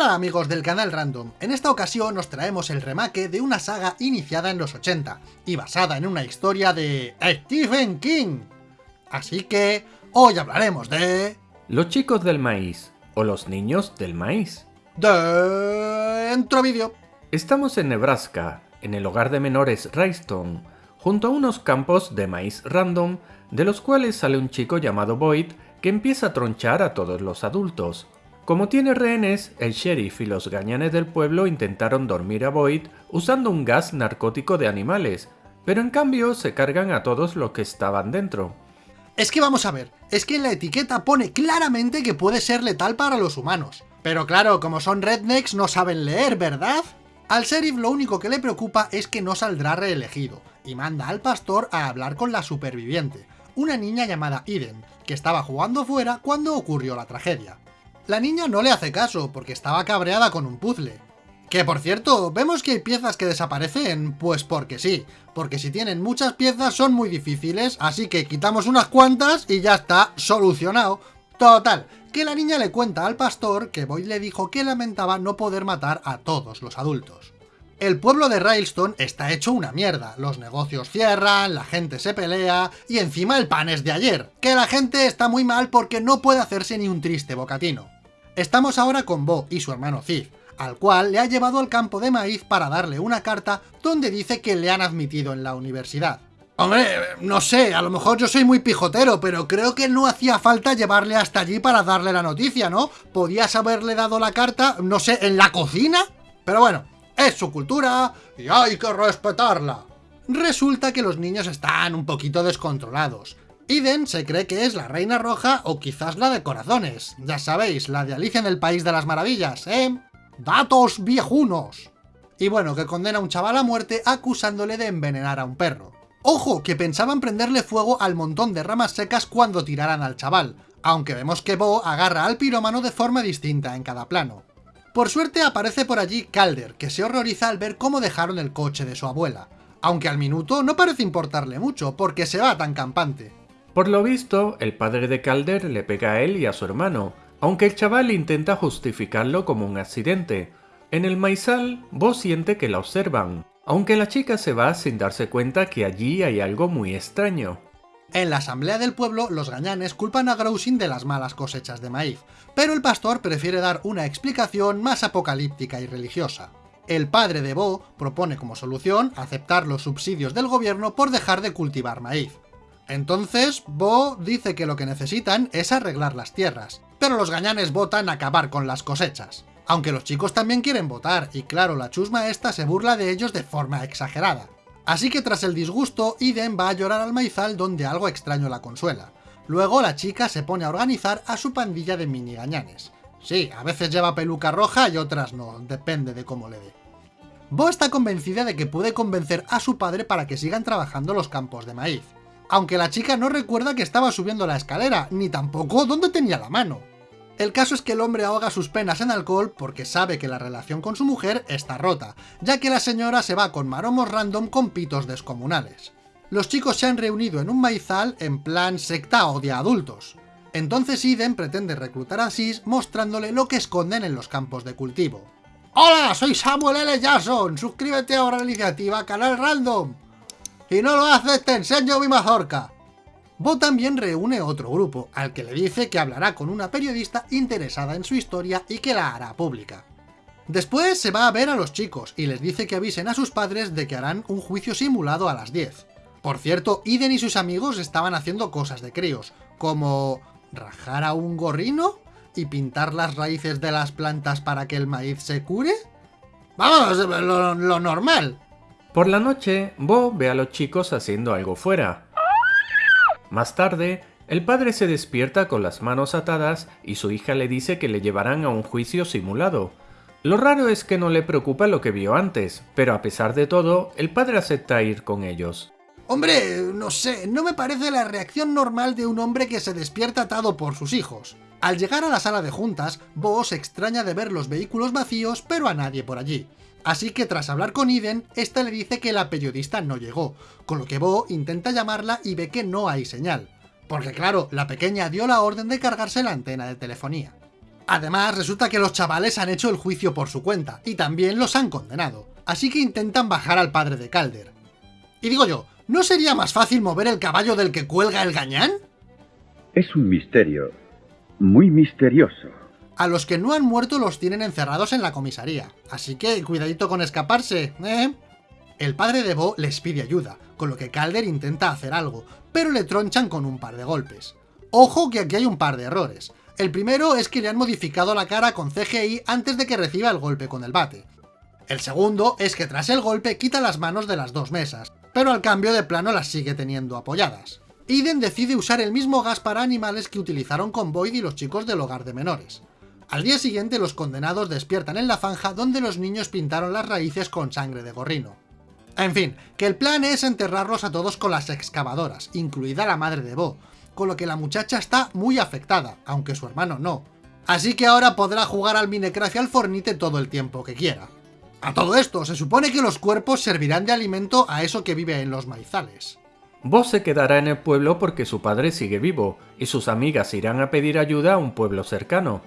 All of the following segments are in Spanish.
Hola amigos del canal Random, en esta ocasión os traemos el remake de una saga iniciada en los 80 y basada en una historia de Stephen King. Así que hoy hablaremos de... Los chicos del maíz, o los niños del maíz. Dentro vídeo. Estamos en Nebraska, en el hogar de menores Rayston, junto a unos campos de maíz random, de los cuales sale un chico llamado Boyd que empieza a tronchar a todos los adultos, como tiene rehenes, el sheriff y los gañanes del pueblo intentaron dormir a Boyd usando un gas narcótico de animales, pero en cambio se cargan a todos los que estaban dentro. Es que vamos a ver, es que la etiqueta pone claramente que puede ser letal para los humanos. Pero claro, como son rednecks no saben leer, ¿verdad? Al sheriff lo único que le preocupa es que no saldrá reelegido, y manda al pastor a hablar con la superviviente, una niña llamada Eden, que estaba jugando fuera cuando ocurrió la tragedia. La niña no le hace caso, porque estaba cabreada con un puzzle. Que por cierto, vemos que hay piezas que desaparecen, pues porque sí, porque si tienen muchas piezas son muy difíciles, así que quitamos unas cuantas y ya está, solucionado. Total, que la niña le cuenta al pastor que Boyd le dijo que lamentaba no poder matar a todos los adultos. El pueblo de Railstone está hecho una mierda, los negocios cierran, la gente se pelea, y encima el pan es de ayer, que la gente está muy mal porque no puede hacerse ni un triste bocatino. Estamos ahora con Bo y su hermano Cid, al cual le ha llevado al campo de maíz para darle una carta donde dice que le han admitido en la universidad. Hombre, no sé, a lo mejor yo soy muy pijotero, pero creo que no hacía falta llevarle hasta allí para darle la noticia, ¿no? Podías haberle dado la carta, no sé, en la cocina. Pero bueno, es su cultura y hay que respetarla. Resulta que los niños están un poquito descontrolados. Iden se cree que es la Reina Roja o quizás la de Corazones. Ya sabéis, la de Alicia en el País de las Maravillas, ¿eh? ¡Datos viejunos! Y bueno, que condena a un chaval a muerte acusándole de envenenar a un perro. Ojo, que pensaban prenderle fuego al montón de ramas secas cuando tiraran al chaval, aunque vemos que Bo agarra al pirómano de forma distinta en cada plano. Por suerte aparece por allí Calder, que se horroriza al ver cómo dejaron el coche de su abuela, aunque al minuto no parece importarle mucho, porque se va tan campante. Por lo visto, el padre de Calder le pega a él y a su hermano, aunque el chaval intenta justificarlo como un accidente. En el maizal, Bo siente que la observan, aunque la chica se va sin darse cuenta que allí hay algo muy extraño. En la asamblea del pueblo, los gañanes culpan a Growsin de las malas cosechas de maíz, pero el pastor prefiere dar una explicación más apocalíptica y religiosa. El padre de Bo propone como solución aceptar los subsidios del gobierno por dejar de cultivar maíz. Entonces, Bo dice que lo que necesitan es arreglar las tierras, pero los gañanes votan acabar con las cosechas. Aunque los chicos también quieren votar, y claro, la chusma esta se burla de ellos de forma exagerada. Así que tras el disgusto, Iden va a llorar al maizal donde algo extraño la consuela. Luego la chica se pone a organizar a su pandilla de mini gañanes. Sí, a veces lleva peluca roja y otras no, depende de cómo le dé. Bo está convencida de que puede convencer a su padre para que sigan trabajando los campos de maíz aunque la chica no recuerda que estaba subiendo la escalera, ni tampoco dónde tenía la mano. El caso es que el hombre ahoga sus penas en alcohol porque sabe que la relación con su mujer está rota, ya que la señora se va con maromos random con pitos descomunales. Los chicos se han reunido en un maizal en plan secta o de adultos. Entonces Iden pretende reclutar a Sis mostrándole lo que esconden en los campos de cultivo. ¡Hola! Soy Samuel L. Jackson. Suscríbete ahora a la iniciativa Canal Random. Y no lo haces, te enseño mi mazorca. Bo también reúne otro grupo, al que le dice que hablará con una periodista interesada en su historia y que la hará pública. Después se va a ver a los chicos y les dice que avisen a sus padres de que harán un juicio simulado a las 10. Por cierto, Iden y sus amigos estaban haciendo cosas de críos, como rajar a un gorrino y pintar las raíces de las plantas para que el maíz se cure. Vamos, lo normal. Por la noche, Bo ve a los chicos haciendo algo fuera. Más tarde, el padre se despierta con las manos atadas y su hija le dice que le llevarán a un juicio simulado. Lo raro es que no le preocupa lo que vio antes, pero a pesar de todo, el padre acepta ir con ellos. Hombre, no sé, no me parece la reacción normal de un hombre que se despierta atado por sus hijos. Al llegar a la sala de juntas, Bo se extraña de ver los vehículos vacíos, pero a nadie por allí. Así que tras hablar con Iden, esta le dice que la periodista no llegó, con lo que Bo intenta llamarla y ve que no hay señal. Porque claro, la pequeña dio la orden de cargarse la antena de telefonía. Además, resulta que los chavales han hecho el juicio por su cuenta, y también los han condenado, así que intentan bajar al padre de Calder. Y digo yo, ¿no sería más fácil mover el caballo del que cuelga el gañán? Es un misterio, muy misterioso. A los que no han muerto los tienen encerrados en la comisaría, así que cuidadito con escaparse, ¿eh? El padre de Bo les pide ayuda, con lo que Calder intenta hacer algo, pero le tronchan con un par de golpes. Ojo que aquí hay un par de errores. El primero es que le han modificado la cara con CGI antes de que reciba el golpe con el bate. El segundo es que tras el golpe quita las manos de las dos mesas, pero al cambio de plano las sigue teniendo apoyadas. Iden decide usar el mismo gas para animales que utilizaron con Boyd y los chicos del hogar de menores. Al día siguiente los condenados despiertan en la zanja donde los niños pintaron las raíces con sangre de gorrino. En fin, que el plan es enterrarlos a todos con las excavadoras, incluida la madre de Bo, con lo que la muchacha está muy afectada, aunque su hermano no. Así que ahora podrá jugar al Minecraft y al Fornite todo el tiempo que quiera. A todo esto, se supone que los cuerpos servirán de alimento a eso que vive en los maizales. Vos se quedará en el pueblo porque su padre sigue vivo, y sus amigas irán a pedir ayuda a un pueblo cercano.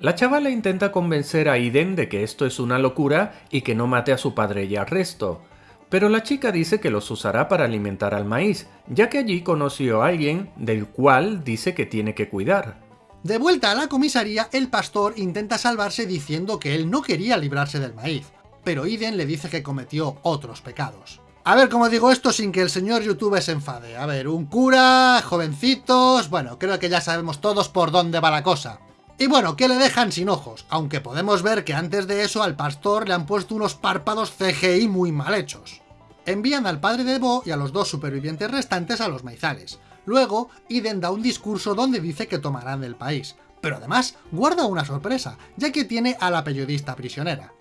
La chavala intenta convencer a Iden de que esto es una locura y que no mate a su padre y al resto, pero la chica dice que los usará para alimentar al maíz, ya que allí conoció a alguien del cual dice que tiene que cuidar. De vuelta a la comisaría, el pastor intenta salvarse diciendo que él no quería librarse del maíz, pero Iden le dice que cometió otros pecados. A ver cómo digo esto sin que el señor YouTube se enfade. A ver, un cura, jovencitos... Bueno, creo que ya sabemos todos por dónde va la cosa. Y bueno, que le dejan sin ojos, aunque podemos ver que antes de eso al pastor le han puesto unos párpados CGI muy mal hechos. Envían al padre de Bo y a los dos supervivientes restantes a los maizales. Luego, Iden da un discurso donde dice que tomarán el país, pero además guarda una sorpresa, ya que tiene a la periodista prisionera.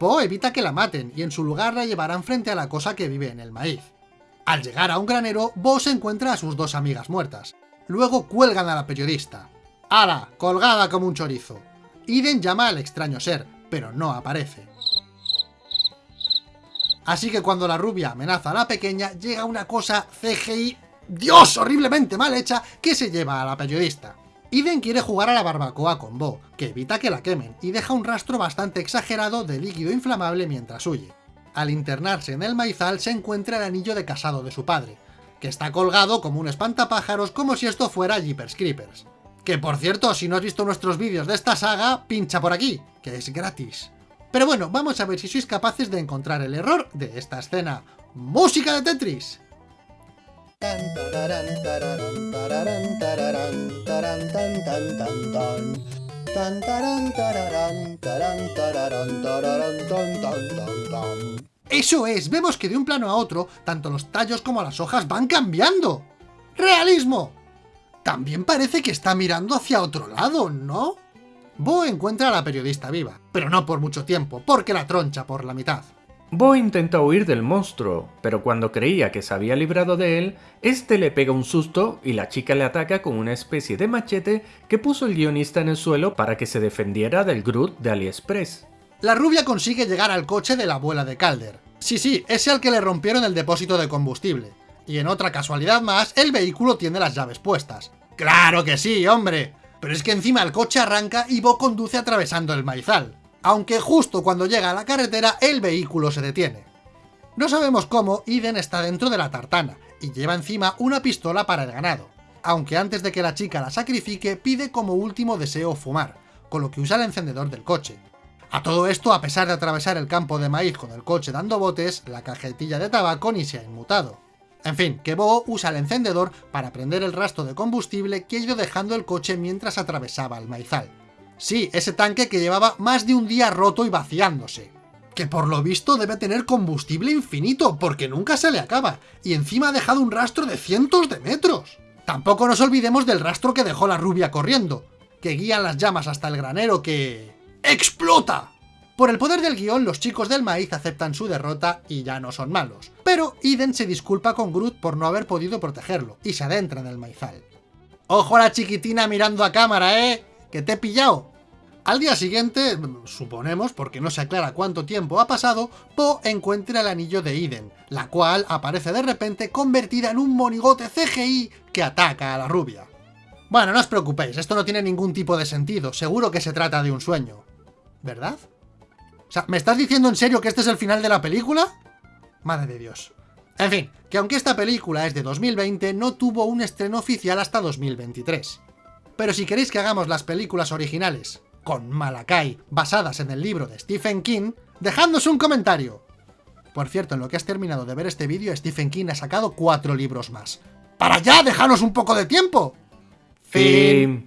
Bo evita que la maten y en su lugar la llevarán frente a la cosa que vive en el maíz. Al llegar a un granero, Bo se encuentra a sus dos amigas muertas. Luego cuelgan a la periodista, ¡Hala! Colgada como un chorizo. Iden llama al extraño ser, pero no aparece. Así que cuando la rubia amenaza a la pequeña, llega una cosa CGI, ¡Dios! horriblemente mal hecha, que se lleva a la periodista. Iden quiere jugar a la barbacoa con Bo, que evita que la quemen, y deja un rastro bastante exagerado de líquido inflamable mientras huye. Al internarse en el maizal se encuentra el anillo de casado de su padre, que está colgado como un espantapájaros como si esto fuera Jeepers Creepers. Que por cierto, si no has visto nuestros vídeos de esta saga, pincha por aquí, que es gratis. Pero bueno, vamos a ver si sois capaces de encontrar el error de esta escena. ¡Música de Tetris! Eso es, vemos que de un plano a otro, tanto los tallos como las hojas van cambiando. ¡Realismo! También parece que está mirando hacia otro lado, ¿no? Bo encuentra a la periodista viva, pero no por mucho tiempo, porque la troncha por la mitad. Bo intenta huir del monstruo, pero cuando creía que se había librado de él, este le pega un susto y la chica le ataca con una especie de machete que puso el guionista en el suelo para que se defendiera del Groot de AliExpress. La rubia consigue llegar al coche de la abuela de Calder. Sí, sí, ese al que le rompieron el depósito de combustible. Y en otra casualidad más, el vehículo tiene las llaves puestas. ¡Claro que sí, hombre! Pero es que encima el coche arranca y Bo conduce atravesando el maizal. Aunque justo cuando llega a la carretera, el vehículo se detiene. No sabemos cómo, Iden está dentro de la tartana, y lleva encima una pistola para el ganado. Aunque antes de que la chica la sacrifique, pide como último deseo fumar, con lo que usa el encendedor del coche. A todo esto, a pesar de atravesar el campo de maíz con el coche dando botes, la cajetilla de tabaco ni se ha inmutado. En fin, que Bo usa el encendedor para prender el rastro de combustible que ha ido dejando el coche mientras atravesaba el maizal. Sí, ese tanque que llevaba más de un día roto y vaciándose. Que por lo visto debe tener combustible infinito, porque nunca se le acaba, y encima ha dejado un rastro de cientos de metros. Tampoco nos olvidemos del rastro que dejó la rubia corriendo, que guía las llamas hasta el granero que... ¡Explota! Por el poder del guion, los chicos del maíz aceptan su derrota y ya no son malos. Pero Iden se disculpa con Groot por no haber podido protegerlo, y se adentra en el maizal. ¡Ojo a la chiquitina mirando a cámara, eh! ¡Que te he pillado! Al día siguiente, suponemos, porque no se aclara cuánto tiempo ha pasado, Po encuentra el anillo de Iden, la cual aparece de repente convertida en un monigote CGI que ataca a la rubia. Bueno, no os preocupéis, esto no tiene ningún tipo de sentido, seguro que se trata de un sueño. ¿Verdad? O sea, ¿me estás diciendo en serio que este es el final de la película? Madre de Dios. En fin, que aunque esta película es de 2020, no tuvo un estreno oficial hasta 2023. Pero si queréis que hagamos las películas originales, con Malakai, basadas en el libro de Stephen King, dejadnos un comentario. Por cierto, en lo que has terminado de ver este vídeo, Stephen King ha sacado cuatro libros más. ¡Para ya! ¡Dejanos un poco de tiempo! Fin.